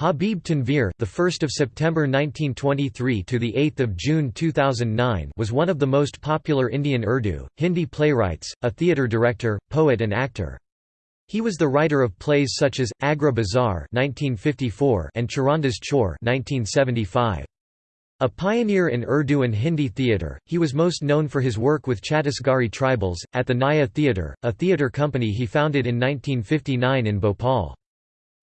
Habib Tanveer, the 1st of September 1923 to the 8th of June 2009, was one of the most popular Indian Urdu, Hindi playwrights, a theatre director, poet and actor. He was the writer of plays such as Agra Bazaar (1954) and Charandas Chor (1975). A pioneer in Urdu and Hindi theatre, he was most known for his work with Chhattisgarhi tribals, at the Naya Theatre, a theatre company he founded in 1959 in Bhopal.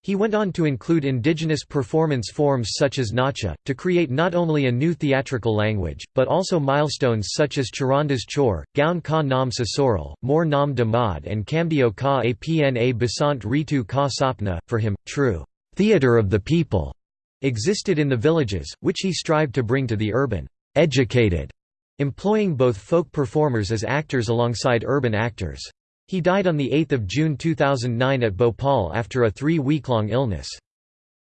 He went on to include indigenous performance forms such as Nacha, to create not only a new theatrical language, but also milestones such as Charandas Chor, Gaon Ka Nam Sasural, More Nam Damad and Kamdeo Ka Apna Basant Ritu Ka Sapna. For him, true theatre of the people existed in the villages, which he strived to bring to the urban, educated, employing both folk performers as actors alongside urban actors. He died on 8 June 2009 at Bhopal after a three-week-long illness.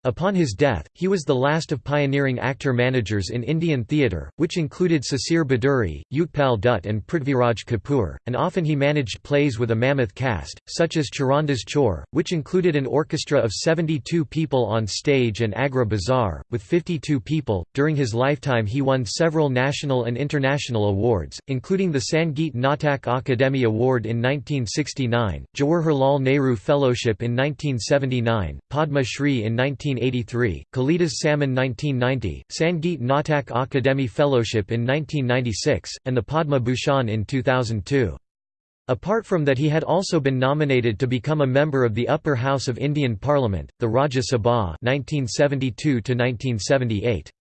Upon his death, he was the last of pioneering actor-managers in Indian theatre, which included Sisir Bhaduri, Utpal Dutt and Prithviraj Kapoor, and often he managed plays with a mammoth cast, such as Charandas Chor, which included an orchestra of 72 people on stage and Agra Bazaar, with 52 people. During his lifetime he won several national and international awards, including the Sangeet Natak Akademi Award in 1969, Jawaharlal Nehru Fellowship in 1979, Padma Shri in 19 1983, Kalidas Samman 1990, Sangeet Natak Akademi Fellowship in 1996, and the Padma Bhushan in 2002. Apart from that he had also been nominated to become a member of the upper house of Indian Parliament, the Rajya Sabha 1972 1978.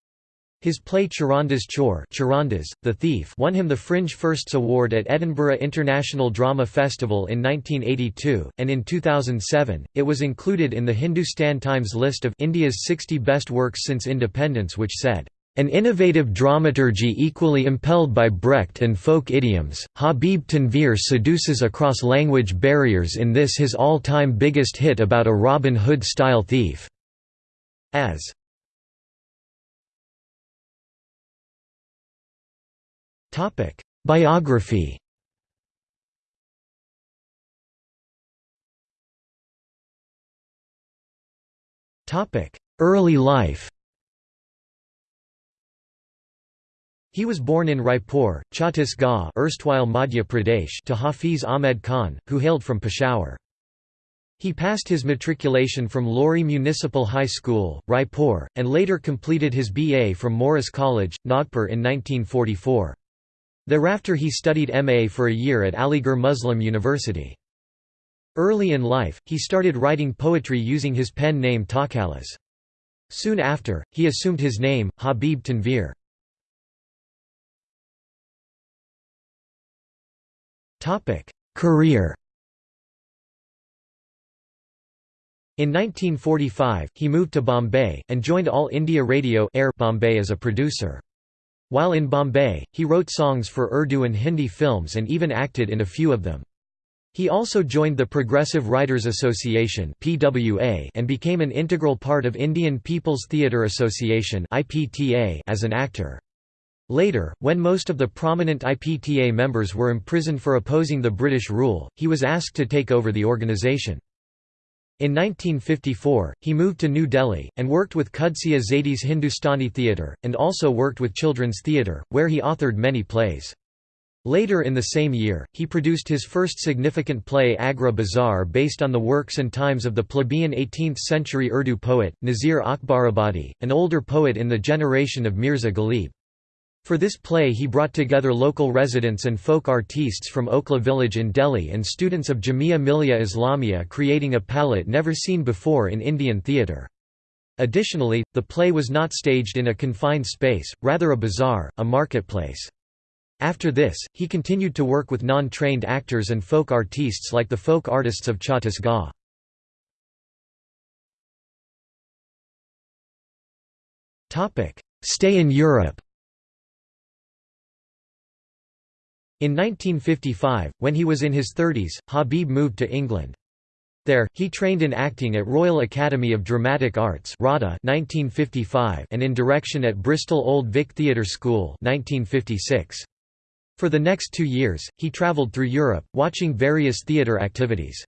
His play Charandas Chor Charandas, the Thief won him the Fringe Firsts Award at Edinburgh International Drama Festival in 1982, and in 2007, it was included in the Hindustan Times list of India's 60 best works since independence which said, "...an innovative dramaturgy equally impelled by Brecht and folk idioms, Habib Tanveer seduces across language barriers in this his all-time biggest hit about a Robin Hood-style thief." As Biography Topic: Early life He was born in Raipur, Chhattisgarh erstwhile Madhya Pradesh to Hafiz Ahmed Khan, who hailed from Peshawar. He passed his matriculation from Lori Municipal High School, Raipur, and later completed his BA from Morris College, Nagpur in 1944. Thereafter he studied MA for a year at Aligarh Muslim University. Early in life, he started writing poetry using his pen name Takhallus. Soon after, he assumed his name, Habib Tanveer. Career In 1945, he moved to Bombay, and joined All India Radio Air Bombay as a producer. While in Bombay, he wrote songs for Urdu and Hindi films and even acted in a few of them. He also joined the Progressive Writers Association and became an integral part of Indian People's Theatre Association as an actor. Later, when most of the prominent IPTA members were imprisoned for opposing the British rule, he was asked to take over the organisation. In 1954, he moved to New Delhi, and worked with Qudsiya Zaidi's Hindustani theatre, and also worked with children's theatre, where he authored many plays. Later in the same year, he produced his first significant play Agra Bazaar based on the works and times of the plebeian 18th-century Urdu poet, Nazir Akbarabadi, an older poet in the generation of Mirza Ghalib. For this play he brought together local residents and folk artistes from Okhla village in Delhi and students of Jamia Millia Islamia creating a palette never seen before in Indian theatre. Additionally, the play was not staged in a confined space, rather a bazaar, a marketplace. After this, he continued to work with non-trained actors and folk artistes like the folk artists of Chhattisgarh. Stay in Europe In 1955, when he was in his 30s, Habib moved to England. There, he trained in acting at Royal Academy of Dramatic Arts RADA 1955 and in direction at Bristol Old Vic Theatre School 1956. For the next two years, he travelled through Europe, watching various theatre activities.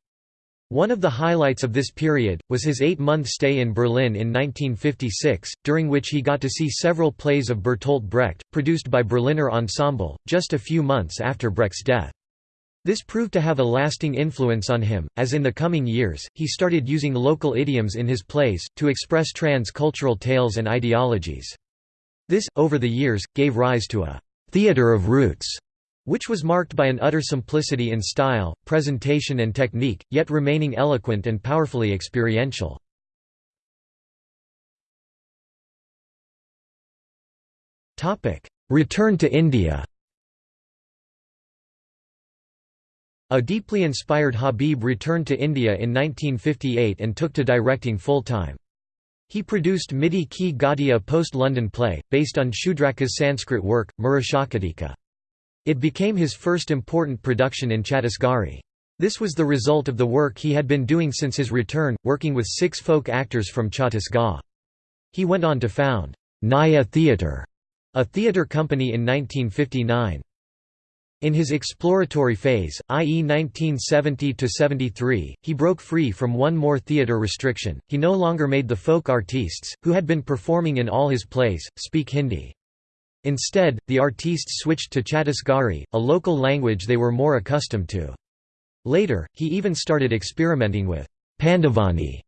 One of the highlights of this period, was his eight-month stay in Berlin in 1956, during which he got to see several plays of Bertolt Brecht, produced by Berliner Ensemble, just a few months after Brecht's death. This proved to have a lasting influence on him, as in the coming years, he started using local idioms in his plays, to express trans-cultural tales and ideologies. This, over the years, gave rise to a «theater of roots» which was marked by an utter simplicity in style, presentation and technique, yet remaining eloquent and powerfully experiential. Return to India A deeply inspired Habib returned to India in 1958 and took to directing full-time. He produced Midi Ki Gaudiya post-London play, based on Shudraka's Sanskrit work, Mrichchhakatika. It became his first important production in Chhattisgarhi. This was the result of the work he had been doing since his return, working with six folk actors from Chhattisgarh. He went on to found Naya Theatre, a theatre company in 1959. In his exploratory phase, i.e. 1970–73, he broke free from one more theatre restriction, he no longer made the folk artistes, who had been performing in all his plays, speak Hindi. Instead, the artistes switched to Chhattisgarhi, a local language they were more accustomed to. Later, he even started experimenting with Pandavani,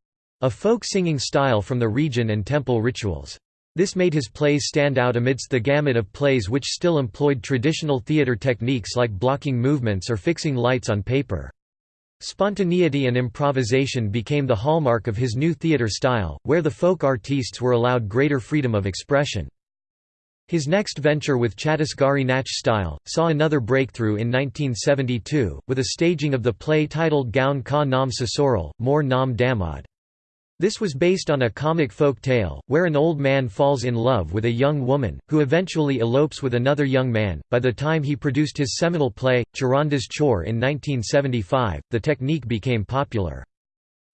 a folk singing style from the region and temple rituals. This made his plays stand out amidst the gamut of plays which still employed traditional theatre techniques like blocking movements or fixing lights on paper. Spontaneity and improvisation became the hallmark of his new theatre style, where the folk artistes were allowed greater freedom of expression. His next venture with Chhattisgarhi Nach style, saw another breakthrough in 1972, with a staging of the play titled Gaun Ka Nam Sasural, More Nam Damod. This was based on a comic folk tale, where an old man falls in love with a young woman, who eventually elopes with another young man. By the time he produced his seminal play, Charandas Chor in 1975, the technique became popular.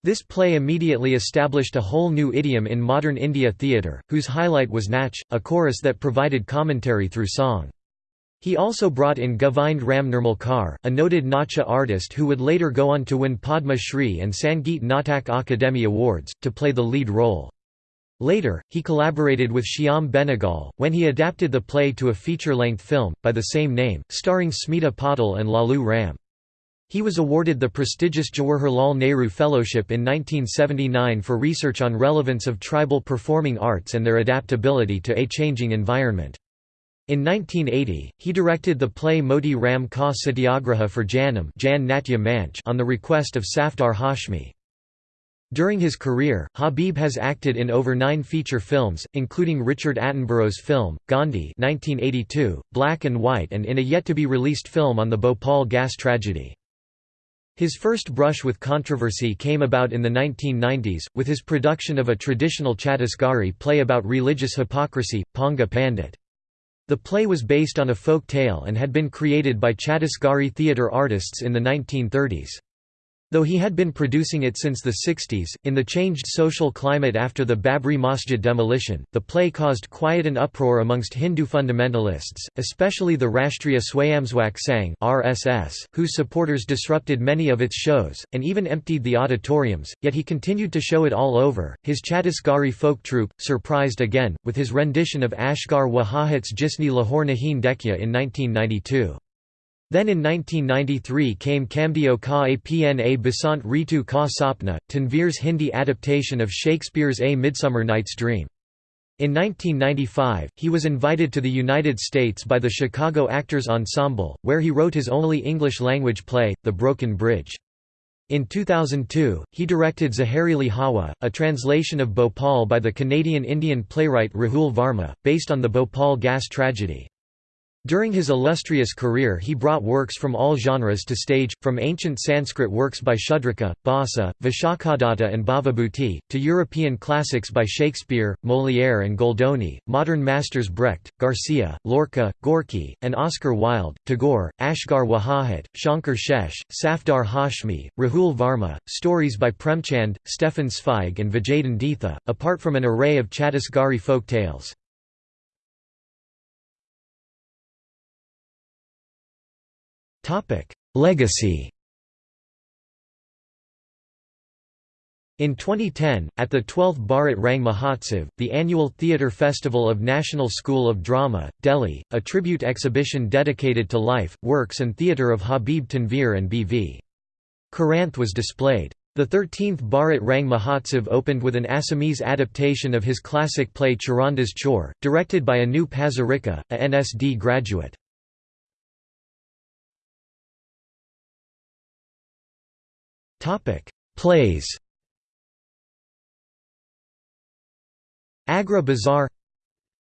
This play immediately established a whole new idiom in modern India theatre, whose highlight was Nach, a chorus that provided commentary through song. He also brought in Govind Ram Nirmalkar, a noted Nacha artist who would later go on to win Padma Shri and Sangeet Natak Akademi Awards, to play the lead role. Later, he collaborated with Shyam Benegal, when he adapted the play to a feature-length film, by the same name, starring Smita Patil and Lalu Ram. He was awarded the prestigious Jawaharlal Nehru Fellowship in 1979 for research on relevance of tribal performing arts and their adaptability to a changing environment. In 1980, he directed the play Moti Ram Ka Satyagraha for Janam on the request of Safdar Hashmi. During his career, Habib has acted in over nine feature films, including Richard Attenborough's film, Gandhi 1982, Black and White and in a yet-to-be-released film on the Bhopal gas tragedy. His first brush with controversy came about in the 1990s, with his production of a traditional Chhattisgarhi play about religious hypocrisy, Ponga Pandit. The play was based on a folk tale and had been created by Chhattisgarhi theatre artists in the 1930s. Though he had been producing it since the 60s, in the changed social climate after the Babri Masjid demolition, the play caused quiet and uproar amongst Hindu fundamentalists, especially the Rashtriya Swayamsevak Sangh (RSS), whose supporters disrupted many of its shows and even emptied the auditoriums. Yet he continued to show it all over. His Chhattisgarhi folk troupe surprised again with his rendition of Asghar Wajahat's Jisni Lahore Nahin Dekya in 1992. Then in 1993 came Kamdeo Ka Apna Basant Ritu Ka Sapna, Tanveer's Hindi adaptation of Shakespeare's A Midsummer Night's Dream. In 1995, he was invited to the United States by the Chicago Actors Ensemble, where he wrote his only English-language play, The Broken Bridge. In 2002, he directed Zaharili Hawa, a translation of Bhopal by the Canadian Indian playwright Rahul Varma, based on the Bhopal gas tragedy. During his illustrious career he brought works from all genres to stage, from ancient Sanskrit works by Shudraka, Bhasa, Vishakhadatta and Bhavabhuti, to European classics by Shakespeare, Molière and Goldoni, modern masters Brecht, Garcia, Lorca, Gorky, and Oscar Wilde, Tagore, Asghar Wajahat, Shankar Shesh, Safdar Hashmi, Rahul Varma, stories by Premchand, Stefan Zweig and Vijayan apart from an array of Chhattisgarhi folk tales. Legacy In 2010, at the 12th Bharat Rang Mahotsav, the annual theatre festival of National School of Drama, Delhi, a tribute exhibition dedicated to life, works and theatre of Habib Tanveer and B.V. Karanth was displayed. The 13th Bharat Rang Mahotsav opened with an Assamese adaptation of his classic play Charandas Chor, directed by Anup Hazarika, a NSD graduate. Plays Agra Bazaar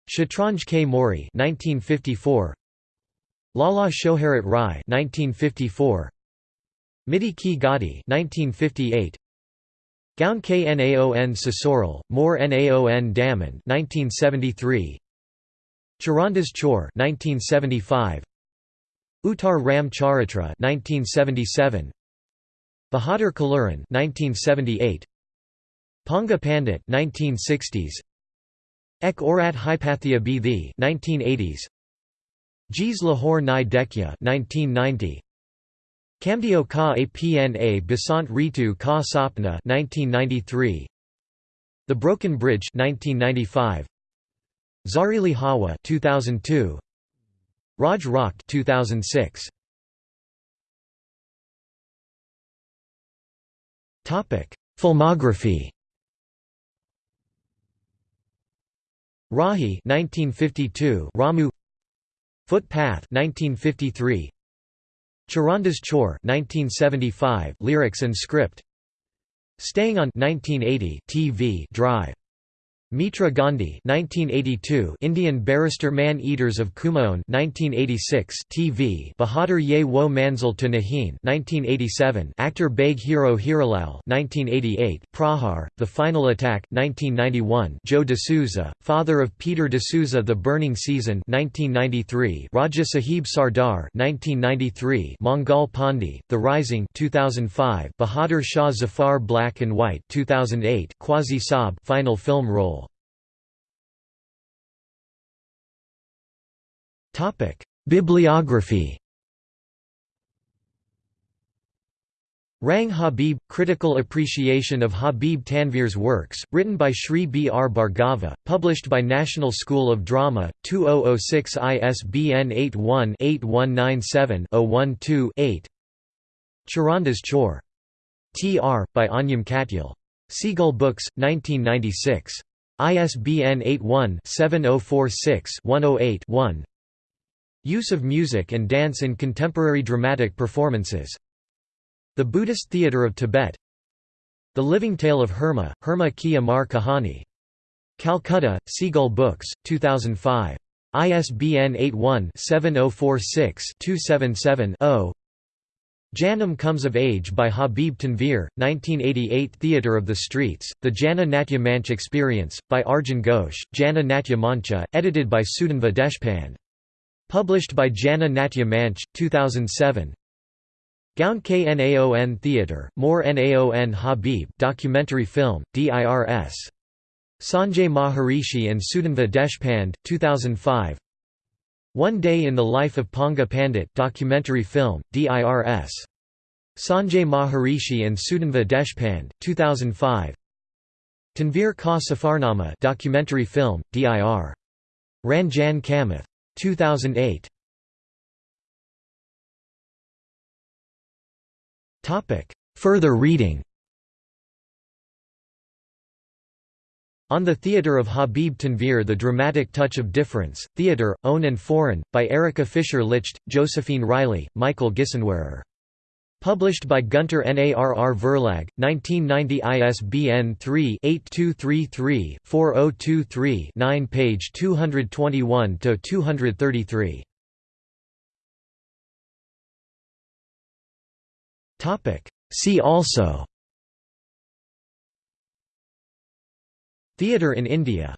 Shatranj K. Mori 1954 Lala Shoharat Rai 1954 Miti Ki Gadi 1958 Gaun Knaon Sasural More Naon Daman 1973 Charandas Chor 1975 Uttar Ram Charitra 1977 Bahadur Kaluran 1978 Ponga Pandit 1960s Ek Orat Hypatia Bithi 1980s Jees Lahore Nai Dekya 1990 Kamdeo Ka Apna Basant Ritu Ka Sapna 1993 The Broken Bridge 1995 Zarili Hawa 2002 Raj Rocked 2006 Filmography. Rahi 1952 Ramu. Footpath 1953 Charandas Chor 1975 lyrics and script. Staying on 1980 TV Drive Mitra Gandhi 1982 Indian barrister Man-Eaters of Kumaon 1986 TV Bahadur Ye Wo Manzil to Nahin 1987 Actor Baig Hero Hiralal 1988 Prahar The Final Attack 1991 Joe D'Souza father of Peter D'Souza The Burning Season 1993 Raja Sahib Sardar 1993 Mongol Pandi The Rising 2005 Bahadur Shah Zafar Black and White 2008 Quasi Saab final film role Bibliography Rang Habib – Critical appreciation of Habib Tanvir's works, written by Shri B. R. Bhargava, published by National School of Drama, 2006 ISBN 81-8197-012-8 Charandas Chor. T. R., by Anjum Katyal. Seagull Books, 1996. ISBN 81-7046-108-1 Use of music and dance in contemporary dramatic performances The Buddhist Theatre of Tibet The Living Tale of Herma, Herma Ki Amar Kahani. Calcutta, Seagull Books, 2005. ISBN 81-7046-277-0 Janam Comes of Age by Habib Tanvir, 1988 Theatre of the Streets, The Jana Natya Manch Experience, by Arjun Ghosh, Jana Natya Mancha, edited by Sudhanva Deshpande. Published by Jana Natya Manch, 2007. Gaun Knaon Theatre, More Naon Habib documentary film, DIRS. Sanjay Maharishi and Sudhanva Deshpande, 2005. One Day in the Life of Ponga Pandit documentary film, DIRS. Sanjay Maharishi and Sudhanva Deshpande, 2005. Tanveer Ka Safarnama documentary film, DIR. Ranjan Kamath. 2008 Topic. Further reading. On the Theatre of Habib Tanveer The Dramatic Touch of Difference, Theatre, Own and Foreign, by Erika Fischer-Lichte, Josephine Riley, Michael Gissenwehrer Published by Gunter Narr Verlag, 1990 ISBN 3-8233-4023-9 page 221–233. See also. Theatre in India